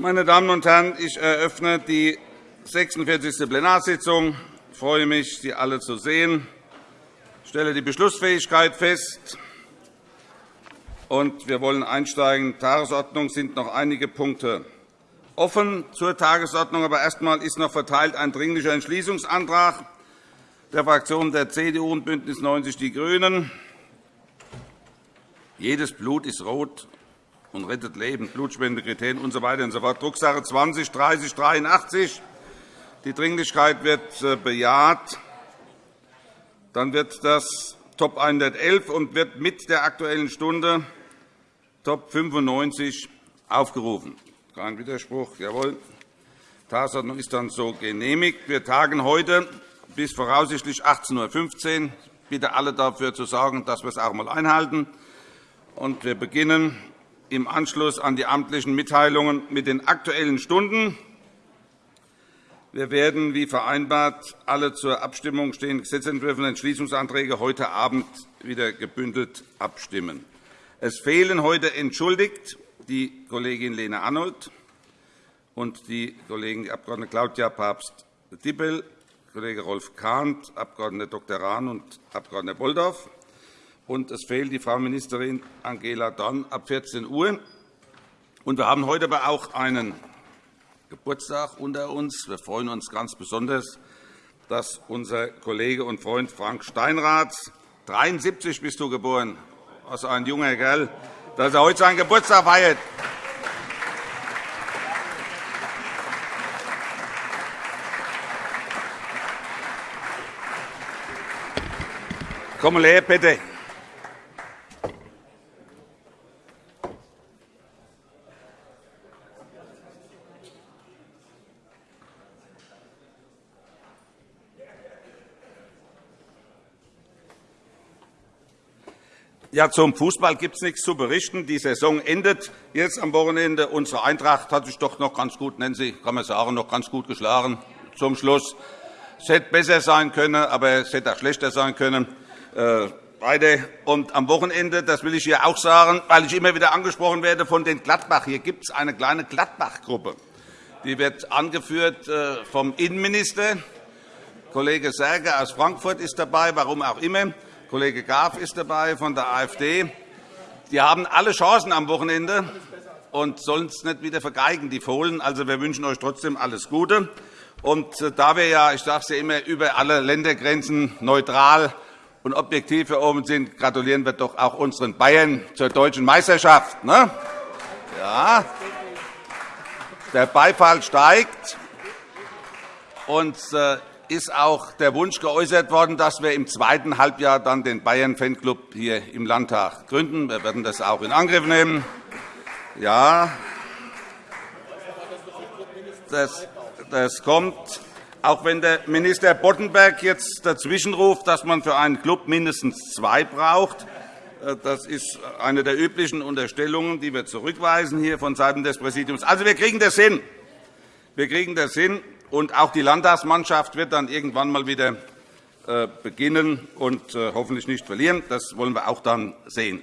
Meine Damen und Herren, ich eröffne die 46. Plenarsitzung. Ich freue mich, Sie alle zu sehen. Ich stelle die Beschlussfähigkeit fest. Und wir wollen einsteigen. Tagesordnung sind noch einige Punkte offen zur Tagesordnung. Aber erst einmal ist noch verteilt ein Dringlicher Entschließungsantrag der Fraktionen der CDU und BÜNDNIS 90 die GRÜNEN. Jedes Blut ist rot und rettet Leben, Blutspendekriterien usw. So und. Drucksache 20 3083. Die Dringlichkeit wird äh, bejaht. Dann wird das Top 111 und wird mit der Aktuellen Stunde Top 95 aufgerufen. Kein Widerspruch. Jawohl. Tagesordnung ist dann so genehmigt. Wir tagen heute bis voraussichtlich 18.15 Uhr. Ich bitte alle dafür zu sorgen, dass wir es auch einmal einhalten. Wir beginnen im Anschluss an die amtlichen Mitteilungen mit den Aktuellen Stunden. Wir werden, wie vereinbart, alle zur Abstimmung stehenden Gesetzentwürfe und Entschließungsanträge heute Abend wieder gebündelt abstimmen. Es fehlen heute entschuldigt die Kollegin Lena Arnold und die Kollegin Abg. Claudia Papst-Dippel, Kollege Rolf Kahnt, Abg. Dr. Rahn und Abg. Bolldorf und es fehlt die Frau Ministerin Angela Dorn ab 14 Uhr. wir haben heute aber auch einen Geburtstag unter uns. Wir freuen uns ganz besonders, dass unser Kollege und Freund Frank Steinrath 73 bist du geboren, also ein junger Kerl, dass er heute seinen Geburtstag feiert. Komm her, bitte. Ja, zum Fußball gibt es nichts zu berichten. Die Saison endet jetzt am Wochenende. Unsere Eintracht hat sich doch noch ganz gut, nennen Sie, kann man sagen, noch ganz gut geschlagen zum Schluss. Es hätte besser sein können, aber es hätte auch schlechter sein können. Beide. Äh, Und am Wochenende, das will ich hier auch sagen, weil ich immer wieder angesprochen werde von den Gladbach. Hier gibt es eine kleine Gladbach-Gruppe. Die wird angeführt äh, vom Innenminister. Kollege Serge aus Frankfurt ist dabei, warum auch immer. Kollege Graf ist dabei von der AfD. Die haben alle Chancen am Wochenende und sollen es nicht wieder vergeigen, die Fohlen. Also, wir wünschen euch trotzdem alles Gute. Und äh, da wir ja, ich sage es ja immer, über alle Ländergrenzen neutral und objektiv hier oben sind, gratulieren wir doch auch unseren Bayern zur deutschen Meisterschaft. Ne? Ja, der Beifall steigt. Und äh, ist auch der Wunsch geäußert worden, dass wir im zweiten Halbjahr dann den Bayern-Fanclub hier im Landtag gründen. Wir werden das auch in Angriff nehmen. Ja, das, das kommt. Auch wenn der Minister Boddenberg jetzt dazwischenruft, dass man für einen Club mindestens zwei braucht, äh, das ist eine der üblichen Unterstellungen, die wir zurückweisen hier von Seiten des Präsidiums. Also, wir kriegen das hin. Wir kriegen das hin. Und auch die Landtagsmannschaft wird dann irgendwann einmal wieder äh, beginnen und äh, hoffentlich nicht verlieren. Das wollen wir auch dann sehen.